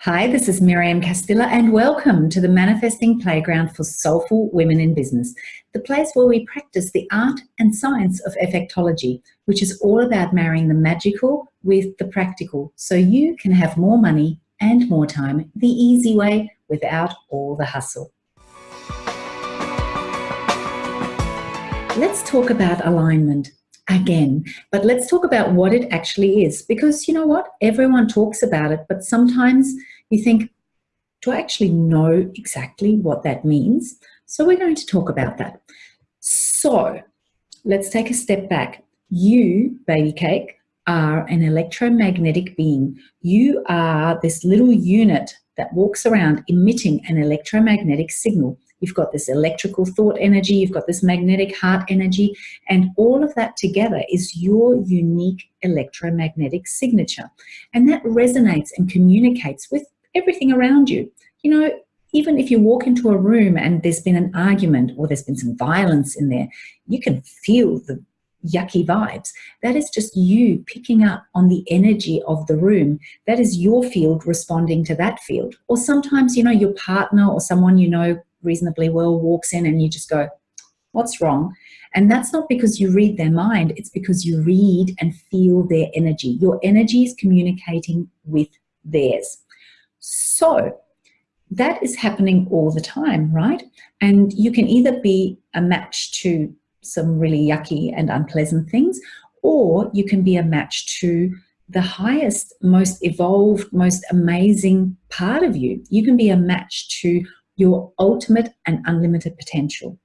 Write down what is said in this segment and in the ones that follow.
Hi, this is Miriam Castilla and welcome to the Manifesting Playground for Soulful Women in Business, the place where we practice the art and science of effectology, which is all about marrying the magical with the practical so you can have more money and more time the easy way without all the hustle. Let's talk about alignment again. But let's talk about what it actually is because you know what? Everyone talks about it, but sometimes you think, do I actually know exactly what that means? So we're going to talk about that. So let's take a step back. You, baby cake, are an electromagnetic being. You are this little unit that walks around emitting an electromagnetic signal. You've got this electrical thought energy, you've got this magnetic heart energy, and all of that together is your unique electromagnetic signature. And that resonates and communicates with everything around you. You know, even if you walk into a room and there's been an argument or there's been some violence in there, you can feel the yucky vibes. That is just you picking up on the energy of the room. That is your field responding to that field. Or sometimes, you know, your partner or someone you know reasonably well walks in and you just go, what's wrong? And that's not because you read their mind, it's because you read and feel their energy. Your energy is communicating with theirs. So that is happening all the time, right? And you can either be a match to some really yucky and unpleasant things, or you can be a match to the highest, most evolved, most amazing part of you. You can be a match to your ultimate and unlimited potential.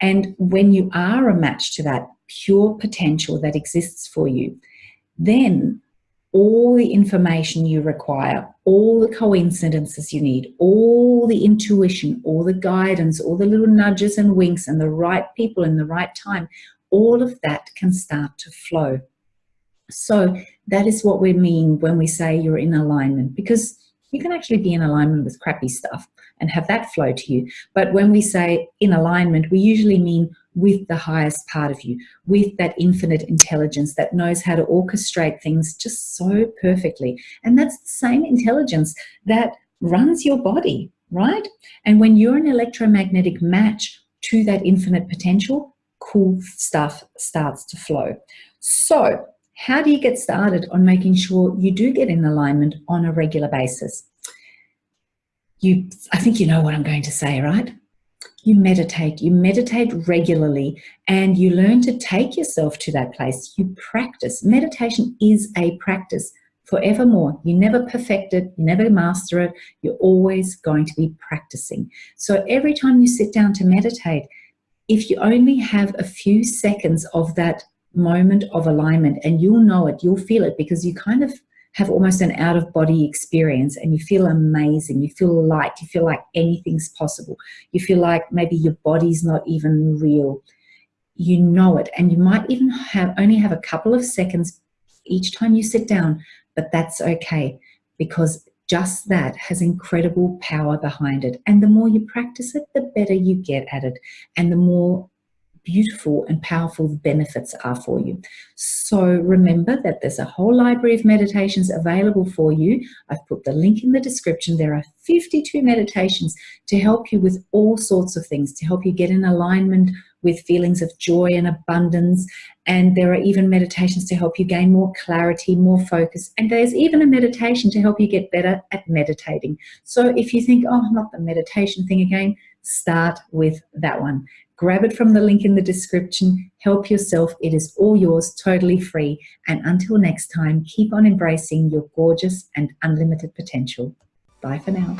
And when you are a match to that pure potential that exists for you, then all the information you require, all the coincidences you need, all the intuition, all the guidance, all the little nudges and winks and the right people in the right time, all of that can start to flow. So that is what we mean when we say you're in alignment because you can actually be in alignment with crappy stuff and have that flow to you. But when we say in alignment, we usually mean with the highest part of you, with that infinite intelligence that knows how to orchestrate things just so perfectly. And that's the same intelligence that runs your body, right? And when you're an electromagnetic match to that infinite potential, cool stuff starts to flow. So how do you get started on making sure you do get in alignment on a regular basis? You, I think you know what I'm going to say, right? You meditate, you meditate regularly and you learn to take yourself to that place. You practice. Meditation is a practice forevermore. You never perfect it, you never master it, you're always going to be practicing. So every time you sit down to meditate, if you only have a few seconds of that moment of alignment and you'll know it, you'll feel it because you kind of have almost an out of body experience and you feel amazing. You feel light. You feel like anything's possible. You feel like maybe your body's not even real. You know it. And you might even have only have a couple of seconds each time you sit down, but that's okay because just that has incredible power behind it. And the more you practice it, the better you get at it. And the more beautiful and powerful the benefits are for you. So remember that there's a whole library of meditations available for you. I've put the link in the description. There are 52 meditations to help you with all sorts of things, to help you get in alignment with feelings of joy and abundance. And there are even meditations to help you gain more clarity, more focus. And there's even a meditation to help you get better at meditating. So if you think, oh, not the meditation thing again, start with that one. Grab it from the link in the description. Help yourself. It is all yours, totally free. And until next time, keep on embracing your gorgeous and unlimited potential. Bye for now.